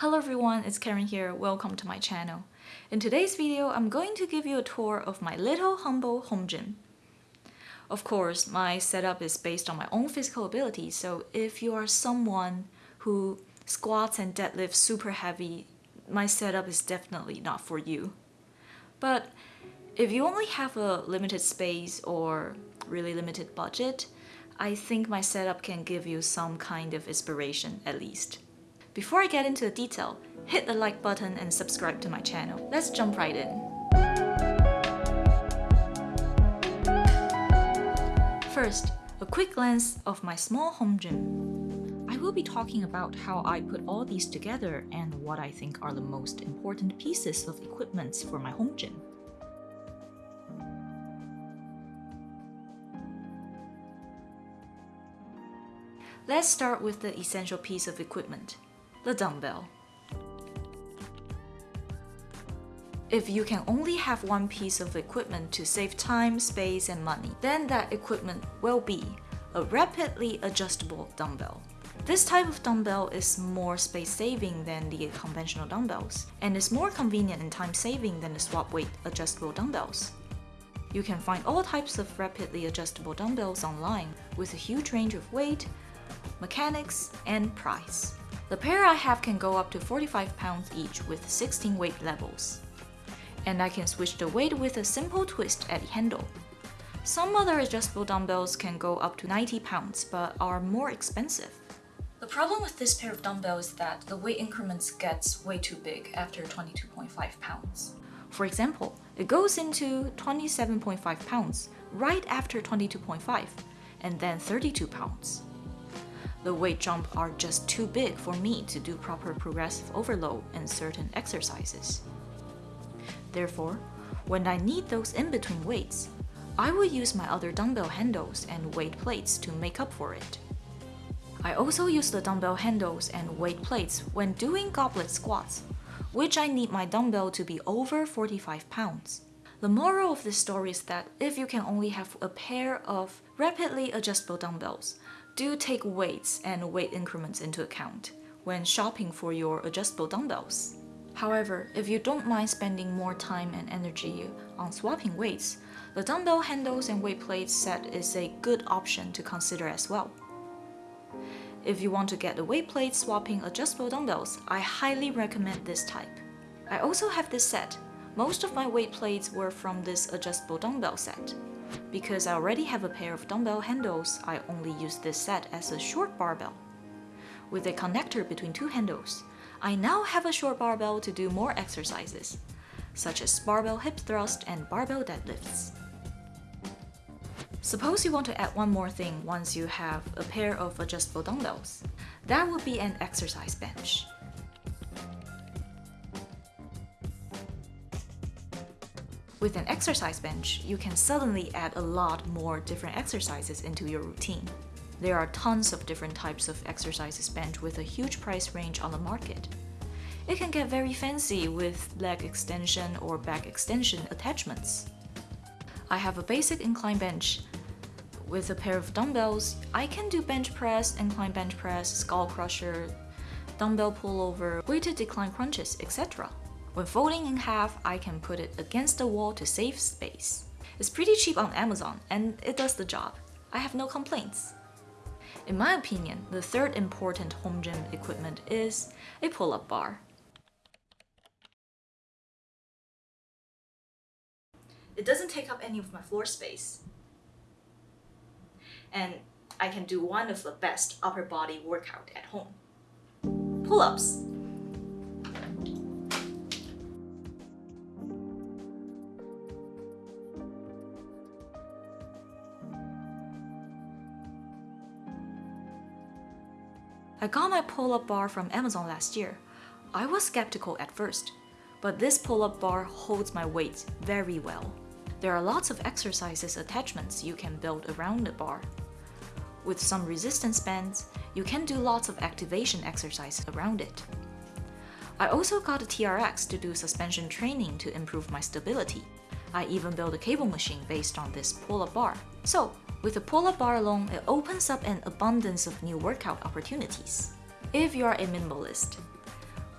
Hello everyone, it's Karen here. Welcome to my channel. In today's video, I'm going to give you a tour of my little humble home gym. Of course, my setup is based on my own physical ability, so if you are someone who squats and deadlifts super heavy, my setup is definitely not for you. But if you only have a limited space or really limited budget, I think my setup can give you some kind of inspiration at least. Before I get into the detail, hit the like button and subscribe to my channel. Let's jump right in. First, a quick glance of my small home gym. I will be talking about how I put all these together and what I think are the most important pieces of equipment for my home gym. Let's start with the essential piece of equipment, the dumbbell. If you can only have one piece of equipment to save time, space, and money, then that equipment will be a rapidly adjustable dumbbell. This type of dumbbell is more space-saving than the conventional dumbbells, and is more convenient and time-saving than the swap weight adjustable dumbbells. You can find all types of rapidly adjustable dumbbells online with a huge range of weight, mechanics, and price. The pair I have can go up to 45 pounds each with 16 weight levels. And I can switch the weight with a simple twist at the handle. Some other adjustable dumbbells can go up to 90 pounds but are more expensive. The problem with this pair of dumbbells is that the weight increments gets way too big after 22.5 pounds. For example, it goes into 27.5 pounds right after 22.5 and then 32 pounds the weight jump are just too big for me to do proper progressive overload in certain exercises. Therefore, when I need those in-between weights, I will use my other dumbbell handles and weight plates to make up for it. I also use the dumbbell handles and weight plates when doing goblet squats, which I need my dumbbell to be over 45 pounds. The moral of this story is that if you can only have a pair of rapidly adjustable dumbbells, do take weights and weight increments into account when shopping for your adjustable dumbbells. However, if you don't mind spending more time and energy on swapping weights, the dumbbell handles and weight plates set is a good option to consider as well. If you want to get the weight plate swapping adjustable dumbbells, I highly recommend this type. I also have this set. Most of my weight plates were from this adjustable dumbbell set. Because I already have a pair of dumbbell handles, I only use this set as a short barbell. With a connector between two handles, I now have a short barbell to do more exercises, such as barbell hip thrust and barbell deadlifts. Suppose you want to add one more thing once you have a pair of adjustable dumbbells. That would be an exercise bench. With an exercise bench, you can suddenly add a lot more different exercises into your routine. There are tons of different types of exercises bench with a huge price range on the market. It can get very fancy with leg extension or back extension attachments. I have a basic incline bench. With a pair of dumbbells, I can do bench press, incline bench press, skull crusher, dumbbell pullover, weighted decline crunches, etc. When folding in half, I can put it against the wall to save space. It's pretty cheap on Amazon and it does the job. I have no complaints. In my opinion, the third important home gym equipment is a pull-up bar. It doesn't take up any of my floor space. And I can do one of the best upper body workout at home. Pull-ups. I got my pull-up bar from Amazon last year. I was skeptical at first, but this pull-up bar holds my weight very well. There are lots of exercises attachments you can build around the bar. With some resistance bands, you can do lots of activation exercises around it. I also got a TRX to do suspension training to improve my stability. I even built a cable machine based on this pull-up bar. So, with a pull-up bar alone, it opens up an abundance of new workout opportunities. If you are a minimalist,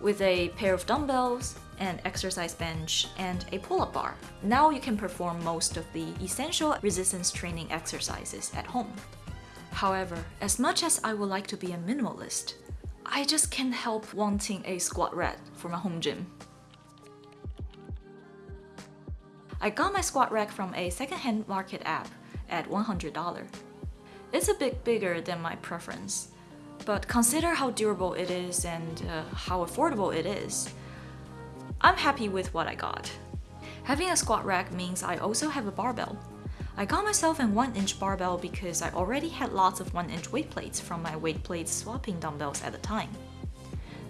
with a pair of dumbbells, an exercise bench, and a pull-up bar. Now you can perform most of the essential resistance training exercises at home. However, as much as I would like to be a minimalist, I just can't help wanting a squat rack for my home gym. I got my squat rack from a secondhand market app at $100. It's a bit bigger than my preference, but consider how durable it is and uh, how affordable it is. I'm happy with what I got. Having a squat rack means I also have a barbell. I got myself an 1-inch barbell because I already had lots of 1-inch weight plates from my weight plates swapping dumbbells at the time.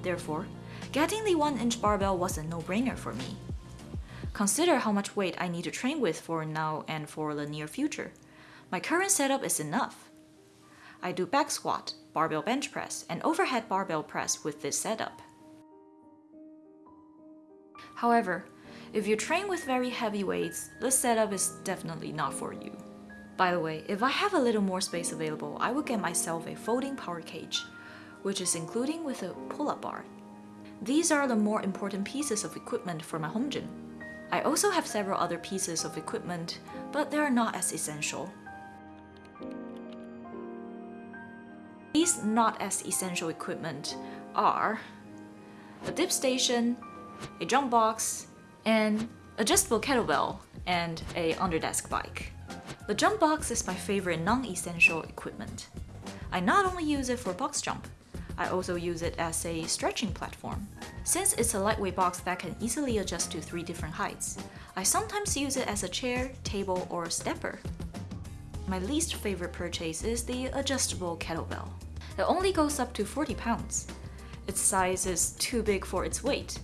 Therefore, getting the 1-inch barbell was a no-brainer for me. Consider how much weight I need to train with for now and for the near future. My current setup is enough. I do back squat, barbell bench press, and overhead barbell press with this setup. However, if you train with very heavy weights, this setup is definitely not for you. By the way, if I have a little more space available, I will get myself a folding power cage, which is including with a pull-up bar. These are the more important pieces of equipment for my home gym. I also have several other pieces of equipment, but they are not as essential. These not as essential equipment are a dip station, a jump box, an adjustable kettlebell, and a underdesk bike. The jump box is my favorite non-essential equipment. I not only use it for box jump, I also use it as a stretching platform. Since it's a lightweight box that can easily adjust to three different heights, I sometimes use it as a chair, table, or stepper. My least favorite purchase is the adjustable kettlebell. It only goes up to 40 pounds. Its size is too big for its weight.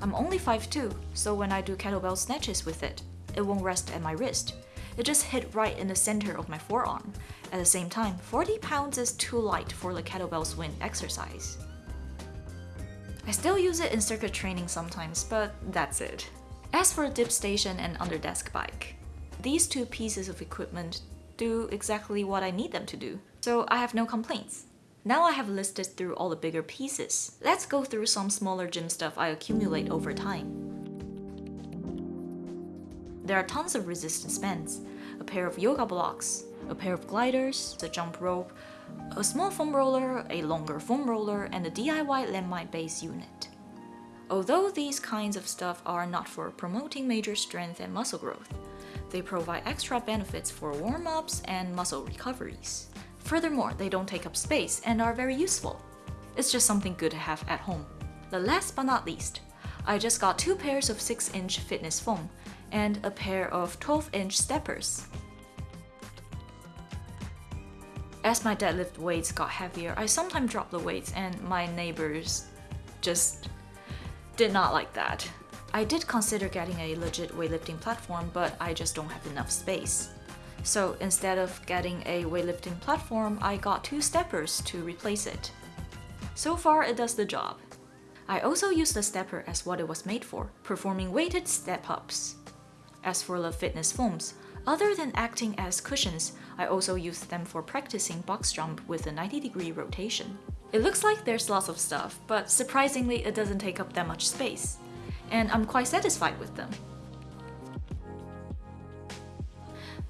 I'm only 5'2", so when I do kettlebell snatches with it, it won't rest at my wrist. It just hit right in the center of my forearm, at the same time, 40 pounds is too light for the kettlebell swing exercise. I still use it in circuit training sometimes, but that's it. As for dip station and underdesk bike, these two pieces of equipment do exactly what I need them to do, so I have no complaints. Now I have listed through all the bigger pieces. Let's go through some smaller gym stuff I accumulate over time. There are tons of resistance bands, a pair of yoga blocks, a pair of gliders, a jump rope, a small foam roller, a longer foam roller, and a DIY landmine base unit. Although these kinds of stuff are not for promoting major strength and muscle growth, they provide extra benefits for warm-ups and muscle recoveries. Furthermore, they don't take up space and are very useful. It's just something good to have at home. The last but not least, I just got two pairs of 6-inch fitness foam and a pair of 12-inch steppers. As my deadlift weights got heavier, I sometimes dropped the weights and my neighbors just did not like that. I did consider getting a legit weightlifting platform, but I just don't have enough space. So instead of getting a weightlifting platform, I got two steppers to replace it. So far, it does the job. I also use the stepper as what it was made for, performing weighted step-ups. As for the fitness foams, other than acting as cushions, I also use them for practicing box jump with a 90 degree rotation. It looks like there's lots of stuff, but surprisingly it doesn't take up that much space. And I'm quite satisfied with them.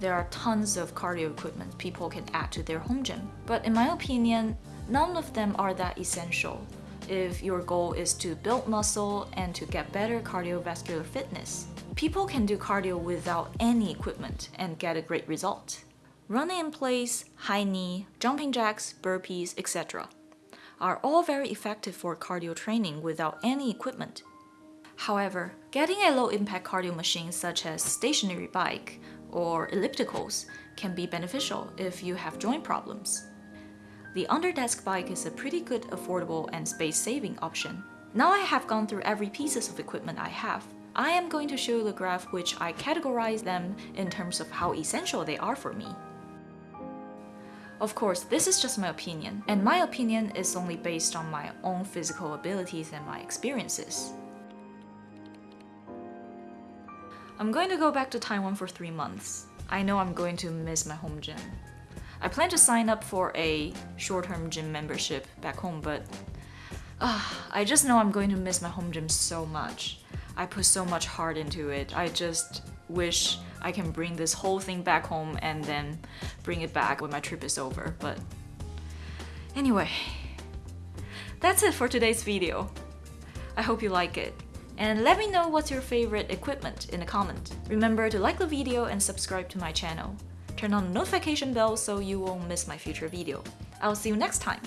There are tons of cardio equipment people can add to their home gym, but in my opinion, none of them are that essential if your goal is to build muscle and to get better cardiovascular fitness. People can do cardio without any equipment and get a great result. Running in place, high knee, jumping jacks, burpees, etc. are all very effective for cardio training without any equipment. However, getting a low-impact cardio machine such as stationary bike or ellipticals can be beneficial if you have joint problems. The underdesk bike is a pretty good affordable and space-saving option. Now I have gone through every pieces of equipment I have, I am going to show you the graph which I categorize them in terms of how essential they are for me. Of course, this is just my opinion, and my opinion is only based on my own physical abilities and my experiences. I'm going to go back to Taiwan for three months. I know I'm going to miss my home gym. I plan to sign up for a short-term gym membership back home, but Ah, I just know I'm going to miss my home gym so much. I put so much heart into it. I just wish I can bring this whole thing back home and then bring it back when my trip is over. But anyway, that's it for today's video. I hope you like it. And let me know what's your favorite equipment in the comment. Remember to like the video and subscribe to my channel. Turn on the notification bell so you won't miss my future video. I'll see you next time.